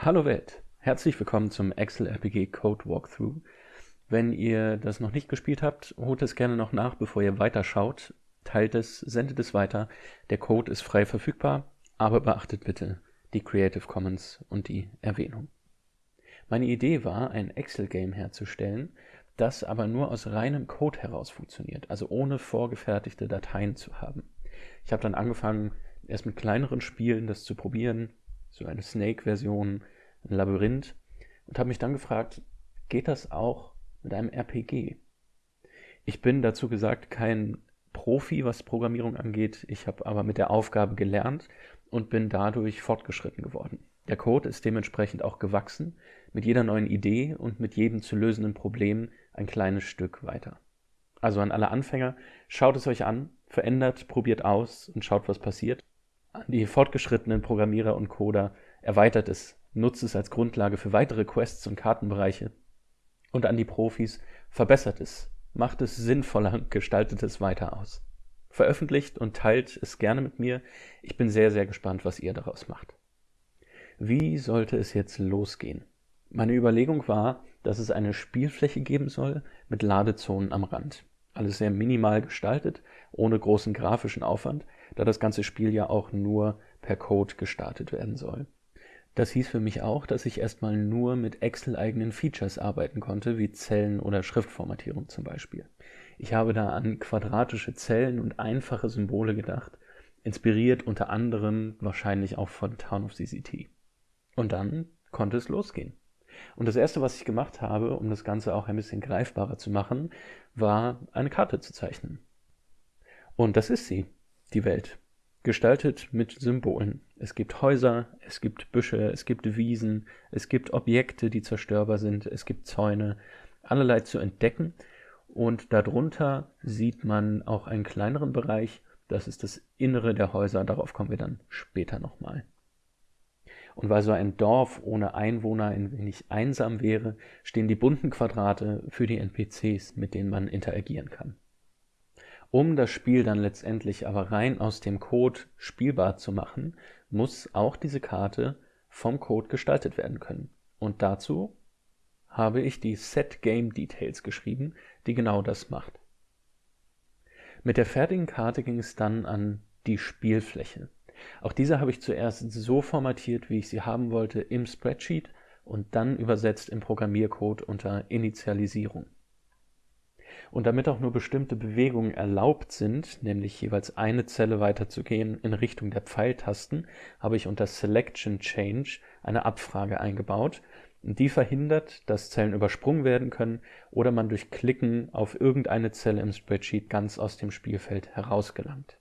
Hallo Welt, herzlich willkommen zum Excel RPG Code Walkthrough. Wenn ihr das noch nicht gespielt habt, holt es gerne noch nach, bevor ihr weiterschaut. Teilt es, sendet es weiter. Der Code ist frei verfügbar, aber beachtet bitte die Creative Commons und die Erwähnung. Meine Idee war, ein Excel-Game herzustellen, das aber nur aus reinem Code heraus funktioniert, also ohne vorgefertigte Dateien zu haben. Ich habe dann angefangen, erst mit kleineren Spielen das zu probieren, so eine Snake-Version, ein Labyrinth, und habe mich dann gefragt, geht das auch mit einem RPG? Ich bin dazu gesagt kein Profi, was Programmierung angeht, ich habe aber mit der Aufgabe gelernt und bin dadurch fortgeschritten geworden. Der Code ist dementsprechend auch gewachsen, mit jeder neuen Idee und mit jedem zu lösenden Problem ein kleines Stück weiter. Also an alle Anfänger, schaut es euch an, verändert, probiert aus und schaut, was passiert. An die fortgeschrittenen Programmierer und Coder, erweitert es, nutzt es als Grundlage für weitere Quests und Kartenbereiche. Und an die Profis, verbessert es, macht es sinnvoller, gestaltet es weiter aus. Veröffentlicht und teilt es gerne mit mir. Ich bin sehr, sehr gespannt, was ihr daraus macht. Wie sollte es jetzt losgehen? Meine Überlegung war, dass es eine Spielfläche geben soll mit Ladezonen am Rand. Alles sehr minimal gestaltet, ohne großen grafischen Aufwand, da das ganze Spiel ja auch nur per Code gestartet werden soll. Das hieß für mich auch, dass ich erstmal nur mit Excel-eigenen Features arbeiten konnte, wie Zellen oder Schriftformatierung zum Beispiel. Ich habe da an quadratische Zellen und einfache Symbole gedacht, inspiriert unter anderem wahrscheinlich auch von Town of CCT. Und dann konnte es losgehen. Und das erste, was ich gemacht habe, um das Ganze auch ein bisschen greifbarer zu machen, war eine Karte zu zeichnen. Und das ist sie, die Welt. Gestaltet mit Symbolen. Es gibt Häuser, es gibt Büsche, es gibt Wiesen, es gibt Objekte, die zerstörbar sind, es gibt Zäune, allerlei zu entdecken. Und darunter sieht man auch einen kleineren Bereich, das ist das Innere der Häuser, darauf kommen wir dann später nochmal. Und weil so ein Dorf ohne Einwohner ein wenig einsam wäre, stehen die bunten Quadrate für die NPCs, mit denen man interagieren kann. Um das Spiel dann letztendlich aber rein aus dem Code spielbar zu machen, muss auch diese Karte vom Code gestaltet werden können. Und dazu habe ich die Set Game Details geschrieben, die genau das macht. Mit der fertigen Karte ging es dann an die Spielfläche. Auch diese habe ich zuerst so formatiert, wie ich sie haben wollte, im Spreadsheet und dann übersetzt im Programmiercode unter Initialisierung. Und damit auch nur bestimmte Bewegungen erlaubt sind, nämlich jeweils eine Zelle weiterzugehen in Richtung der Pfeiltasten, habe ich unter Selection Change eine Abfrage eingebaut. Die verhindert, dass Zellen übersprungen werden können oder man durch Klicken auf irgendeine Zelle im Spreadsheet ganz aus dem Spielfeld herausgelangt.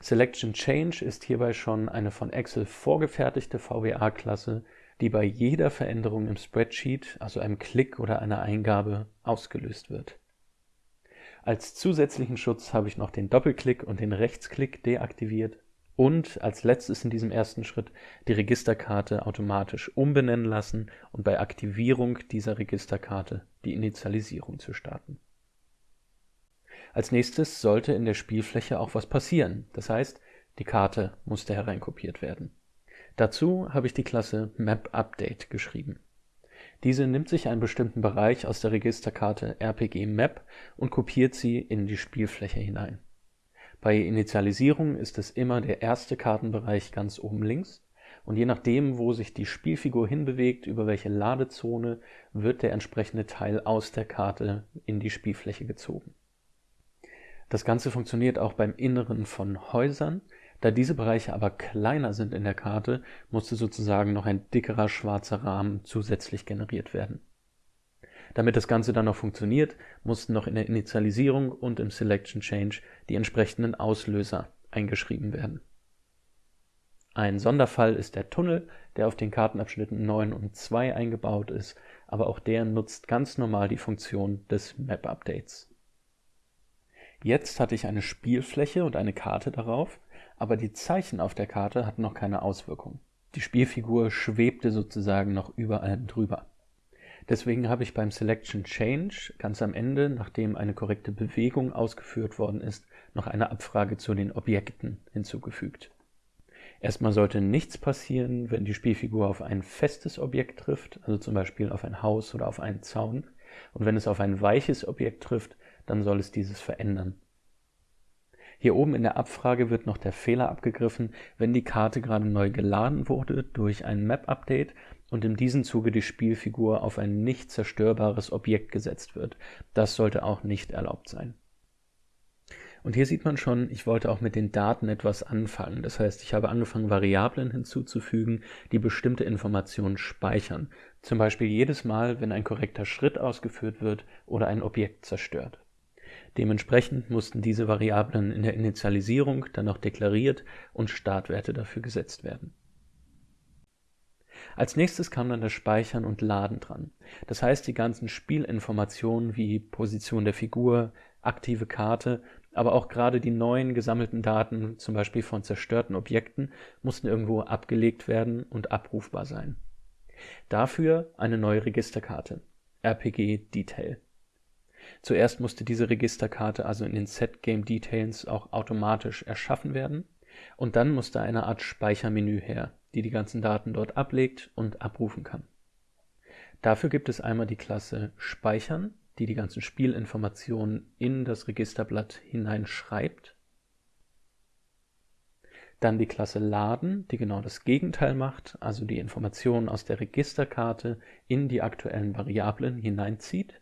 Selection Change ist hierbei schon eine von Excel vorgefertigte VBA-Klasse, die bei jeder Veränderung im Spreadsheet, also einem Klick oder einer Eingabe, ausgelöst wird. Als zusätzlichen Schutz habe ich noch den Doppelklick und den Rechtsklick deaktiviert und als letztes in diesem ersten Schritt die Registerkarte automatisch umbenennen lassen und bei Aktivierung dieser Registerkarte die Initialisierung zu starten. Als nächstes sollte in der Spielfläche auch was passieren, das heißt, die Karte musste hereinkopiert werden. Dazu habe ich die Klasse MapUpdate geschrieben. Diese nimmt sich einen bestimmten Bereich aus der Registerkarte RPG Map und kopiert sie in die Spielfläche hinein. Bei Initialisierung ist es immer der erste Kartenbereich ganz oben links und je nachdem, wo sich die Spielfigur hinbewegt, über welche Ladezone, wird der entsprechende Teil aus der Karte in die Spielfläche gezogen. Das Ganze funktioniert auch beim Inneren von Häusern. Da diese Bereiche aber kleiner sind in der Karte, musste sozusagen noch ein dickerer schwarzer Rahmen zusätzlich generiert werden. Damit das Ganze dann noch funktioniert, mussten noch in der Initialisierung und im Selection Change die entsprechenden Auslöser eingeschrieben werden. Ein Sonderfall ist der Tunnel, der auf den Kartenabschnitten 9 und 2 eingebaut ist, aber auch der nutzt ganz normal die Funktion des Map Updates. Jetzt hatte ich eine Spielfläche und eine Karte darauf, aber die Zeichen auf der Karte hatten noch keine Auswirkung. Die Spielfigur schwebte sozusagen noch überall drüber. Deswegen habe ich beim Selection Change ganz am Ende, nachdem eine korrekte Bewegung ausgeführt worden ist, noch eine Abfrage zu den Objekten hinzugefügt. Erstmal sollte nichts passieren, wenn die Spielfigur auf ein festes Objekt trifft, also zum Beispiel auf ein Haus oder auf einen Zaun. Und wenn es auf ein weiches Objekt trifft, dann soll es dieses verändern. Hier oben in der Abfrage wird noch der Fehler abgegriffen, wenn die Karte gerade neu geladen wurde durch ein Map-Update und in diesem Zuge die Spielfigur auf ein nicht zerstörbares Objekt gesetzt wird. Das sollte auch nicht erlaubt sein. Und hier sieht man schon, ich wollte auch mit den Daten etwas anfangen. Das heißt, ich habe angefangen, Variablen hinzuzufügen, die bestimmte Informationen speichern. Zum Beispiel jedes Mal, wenn ein korrekter Schritt ausgeführt wird oder ein Objekt zerstört. Dementsprechend mussten diese Variablen in der Initialisierung dann noch deklariert und Startwerte dafür gesetzt werden. Als nächstes kam dann das Speichern und Laden dran. Das heißt, die ganzen Spielinformationen wie Position der Figur, aktive Karte, aber auch gerade die neuen gesammelten Daten, zum Beispiel von zerstörten Objekten, mussten irgendwo abgelegt werden und abrufbar sein. Dafür eine neue Registerkarte, RPG Detail. Zuerst musste diese Registerkarte also in den Set Game Details auch automatisch erschaffen werden und dann musste eine Art Speichermenü her, die die ganzen Daten dort ablegt und abrufen kann. Dafür gibt es einmal die Klasse Speichern, die die ganzen Spielinformationen in das Registerblatt hineinschreibt. Dann die Klasse Laden, die genau das Gegenteil macht, also die Informationen aus der Registerkarte in die aktuellen Variablen hineinzieht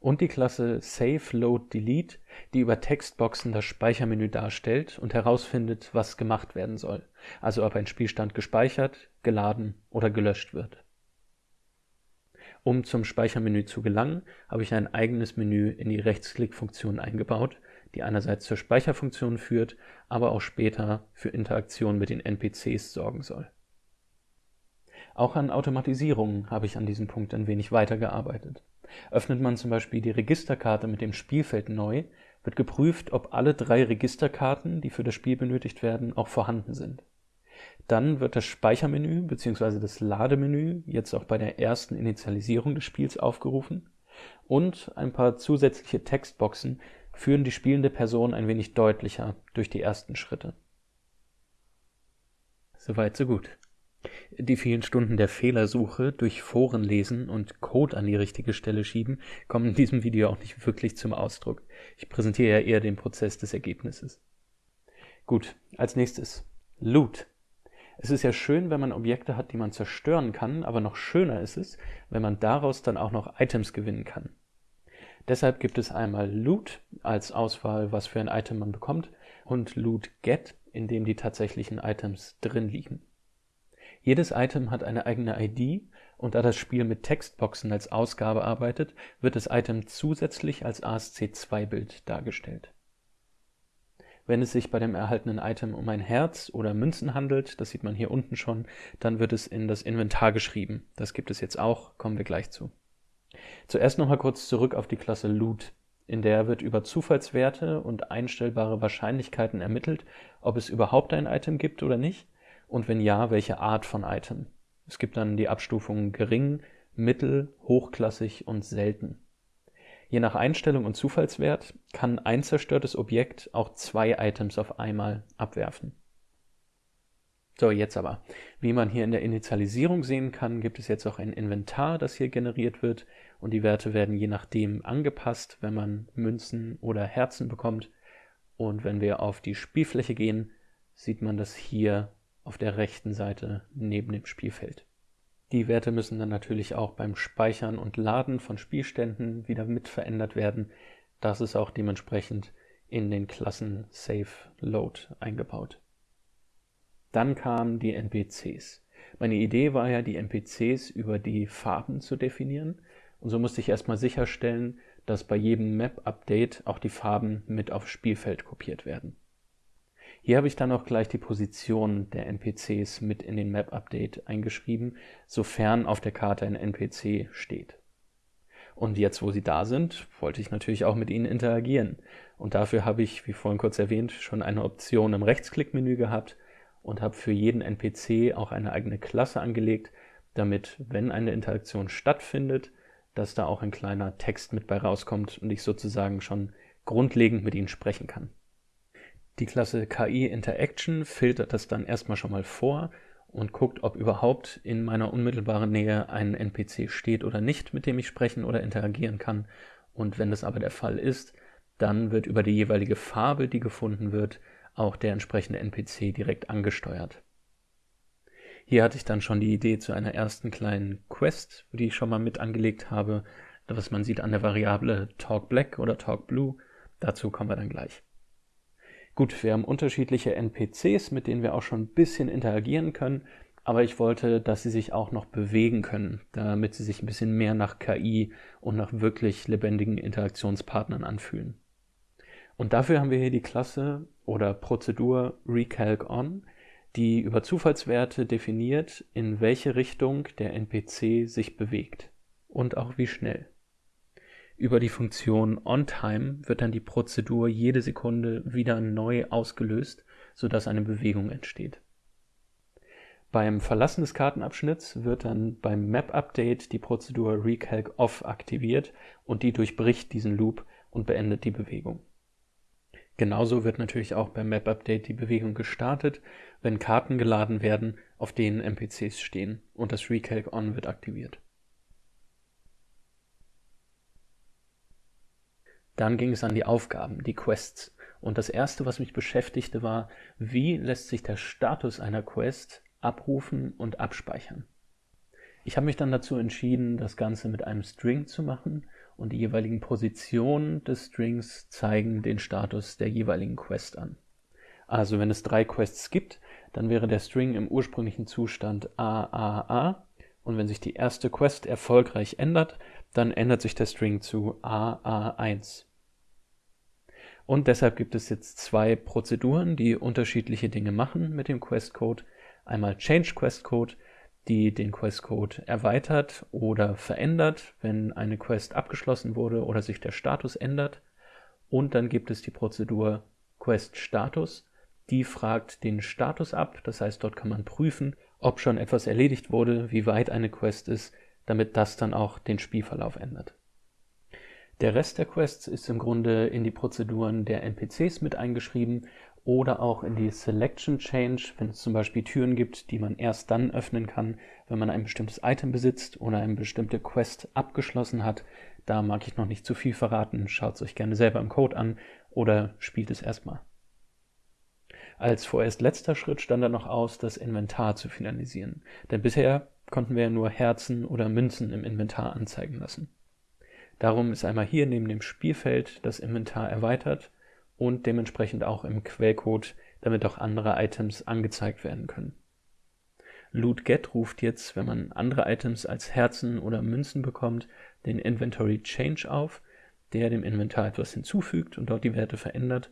und die Klasse Save Load Delete, die über Textboxen das Speichermenü darstellt und herausfindet, was gemacht werden soll, also ob ein Spielstand gespeichert, geladen oder gelöscht wird. Um zum Speichermenü zu gelangen, habe ich ein eigenes Menü in die Rechtsklickfunktion eingebaut, die einerseits zur Speicherfunktion führt, aber auch später für Interaktion mit den NPCs sorgen soll. Auch an Automatisierungen habe ich an diesem Punkt ein wenig weitergearbeitet. Öffnet man zum Beispiel die Registerkarte mit dem Spielfeld neu, wird geprüft, ob alle drei Registerkarten, die für das Spiel benötigt werden, auch vorhanden sind. Dann wird das Speichermenü bzw. das Lademenü jetzt auch bei der ersten Initialisierung des Spiels aufgerufen und ein paar zusätzliche Textboxen führen die spielende Person ein wenig deutlicher durch die ersten Schritte. Soweit so gut. Die vielen Stunden der Fehlersuche durch Foren lesen und Code an die richtige Stelle schieben kommen in diesem Video auch nicht wirklich zum Ausdruck. Ich präsentiere ja eher den Prozess des Ergebnisses. Gut, als nächstes Loot. Es ist ja schön, wenn man Objekte hat, die man zerstören kann, aber noch schöner ist es, wenn man daraus dann auch noch Items gewinnen kann. Deshalb gibt es einmal Loot als Auswahl, was für ein Item man bekommt, und Loot Get, in dem die tatsächlichen Items drin liegen. Jedes Item hat eine eigene ID und da das Spiel mit Textboxen als Ausgabe arbeitet, wird das Item zusätzlich als ASC2-Bild dargestellt. Wenn es sich bei dem erhaltenen Item um ein Herz oder Münzen handelt, das sieht man hier unten schon, dann wird es in das Inventar geschrieben. Das gibt es jetzt auch, kommen wir gleich zu. Zuerst nochmal kurz zurück auf die Klasse Loot. In der wird über Zufallswerte und einstellbare Wahrscheinlichkeiten ermittelt, ob es überhaupt ein Item gibt oder nicht und wenn ja, welche Art von Item. Es gibt dann die Abstufungen gering, mittel, hochklassig und selten. Je nach Einstellung und Zufallswert kann ein zerstörtes Objekt auch zwei Items auf einmal abwerfen. So, jetzt aber. Wie man hier in der Initialisierung sehen kann, gibt es jetzt auch ein Inventar, das hier generiert wird und die Werte werden je nachdem angepasst, wenn man Münzen oder Herzen bekommt. Und wenn wir auf die Spielfläche gehen, sieht man das hier auf der rechten Seite neben dem Spielfeld. Die Werte müssen dann natürlich auch beim Speichern und Laden von Spielständen wieder mit verändert werden. Das ist auch dementsprechend in den Klassen Save Load eingebaut. Dann kamen die NPCs. Meine Idee war ja, die NPCs über die Farben zu definieren. Und so musste ich erstmal sicherstellen, dass bei jedem Map-Update auch die Farben mit aufs Spielfeld kopiert werden. Hier habe ich dann auch gleich die Position der NPCs mit in den Map-Update eingeschrieben, sofern auf der Karte ein NPC steht. Und jetzt, wo sie da sind, wollte ich natürlich auch mit ihnen interagieren. Und dafür habe ich, wie vorhin kurz erwähnt, schon eine Option im Rechtsklickmenü gehabt und habe für jeden NPC auch eine eigene Klasse angelegt, damit, wenn eine Interaktion stattfindet, dass da auch ein kleiner Text mit bei rauskommt und ich sozusagen schon grundlegend mit ihnen sprechen kann. Die Klasse KI Interaction filtert das dann erstmal schon mal vor und guckt, ob überhaupt in meiner unmittelbaren Nähe ein NPC steht oder nicht, mit dem ich sprechen oder interagieren kann. Und wenn das aber der Fall ist, dann wird über die jeweilige Farbe, die gefunden wird, auch der entsprechende NPC direkt angesteuert. Hier hatte ich dann schon die Idee zu einer ersten kleinen Quest, die ich schon mal mit angelegt habe, was man sieht an der Variable TalkBlack oder TalkBlue. Dazu kommen wir dann gleich. Gut, wir haben unterschiedliche NPCs, mit denen wir auch schon ein bisschen interagieren können, aber ich wollte, dass sie sich auch noch bewegen können, damit sie sich ein bisschen mehr nach KI und nach wirklich lebendigen Interaktionspartnern anfühlen. Und dafür haben wir hier die Klasse oder Prozedur RecalcOn, die über Zufallswerte definiert, in welche Richtung der NPC sich bewegt und auch wie schnell. Über die Funktion OnTime wird dann die Prozedur jede Sekunde wieder neu ausgelöst, sodass eine Bewegung entsteht. Beim Verlassen des Kartenabschnitts wird dann beim Map-Update die Prozedur RecalcOff aktiviert und die durchbricht diesen Loop und beendet die Bewegung. Genauso wird natürlich auch beim Map-Update die Bewegung gestartet, wenn Karten geladen werden, auf denen NPCs stehen und das Recalc-On wird aktiviert. Dann ging es an die Aufgaben, die Quests. Und das erste, was mich beschäftigte, war, wie lässt sich der Status einer Quest abrufen und abspeichern. Ich habe mich dann dazu entschieden, das Ganze mit einem String zu machen und die jeweiligen Positionen des Strings zeigen den Status der jeweiligen Quest an. Also wenn es drei Quests gibt, dann wäre der String im ursprünglichen Zustand AAA und wenn sich die erste Quest erfolgreich ändert, dann ändert sich der String zu AA1. Und deshalb gibt es jetzt zwei Prozeduren, die unterschiedliche Dinge machen mit dem Questcode. Einmal Change Questcode, die den Questcode erweitert oder verändert, wenn eine Quest abgeschlossen wurde oder sich der Status ändert. Und dann gibt es die Prozedur Quest Status, die fragt den Status ab. Das heißt, dort kann man prüfen, ob schon etwas erledigt wurde, wie weit eine Quest ist, damit das dann auch den Spielverlauf ändert. Der Rest der Quests ist im Grunde in die Prozeduren der NPCs mit eingeschrieben oder auch in die Selection Change, wenn es zum Beispiel Türen gibt, die man erst dann öffnen kann, wenn man ein bestimmtes Item besitzt oder eine bestimmte Quest abgeschlossen hat. Da mag ich noch nicht zu viel verraten, schaut es euch gerne selber im Code an oder spielt es erstmal. Als vorerst letzter Schritt stand dann noch aus, das Inventar zu finalisieren, denn bisher konnten wir ja nur Herzen oder Münzen im Inventar anzeigen lassen. Darum ist einmal hier neben dem Spielfeld das Inventar erweitert und dementsprechend auch im Quellcode, damit auch andere Items angezeigt werden können. LootGet ruft jetzt, wenn man andere Items als Herzen oder Münzen bekommt, den Inventory Change auf, der dem Inventar etwas hinzufügt und dort die Werte verändert.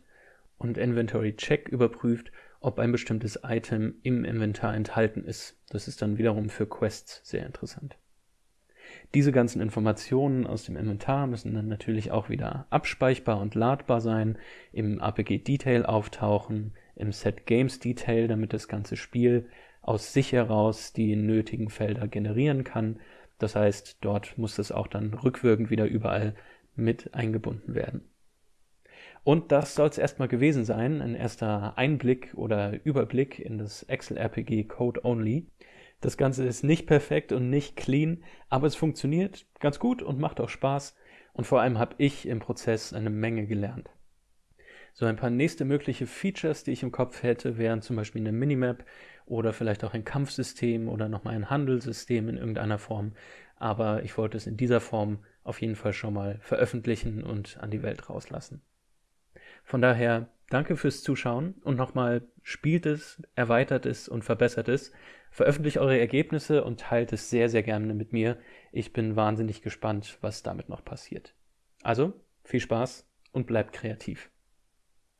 Und Inventory Check überprüft, ob ein bestimmtes Item im Inventar enthalten ist. Das ist dann wiederum für Quests sehr interessant. Diese ganzen Informationen aus dem Inventar müssen dann natürlich auch wieder abspeichbar und ladbar sein, im APG Detail auftauchen, im Set Games Detail, damit das ganze Spiel aus sich heraus die nötigen Felder generieren kann. Das heißt, dort muss es auch dann rückwirkend wieder überall mit eingebunden werden. Und das soll es erstmal gewesen sein, ein erster Einblick oder Überblick in das Excel RPG Code Only. Das Ganze ist nicht perfekt und nicht clean, aber es funktioniert ganz gut und macht auch Spaß. Und vor allem habe ich im Prozess eine Menge gelernt. So ein paar nächste mögliche Features, die ich im Kopf hätte, wären zum Beispiel eine Minimap oder vielleicht auch ein Kampfsystem oder nochmal ein Handelssystem in irgendeiner Form. Aber ich wollte es in dieser Form auf jeden Fall schon mal veröffentlichen und an die Welt rauslassen. Von daher danke fürs Zuschauen und nochmal spielt es, erweitert es und verbessert es. Veröffentlicht eure Ergebnisse und teilt es sehr, sehr gerne mit mir. Ich bin wahnsinnig gespannt, was damit noch passiert. Also, viel Spaß und bleibt kreativ.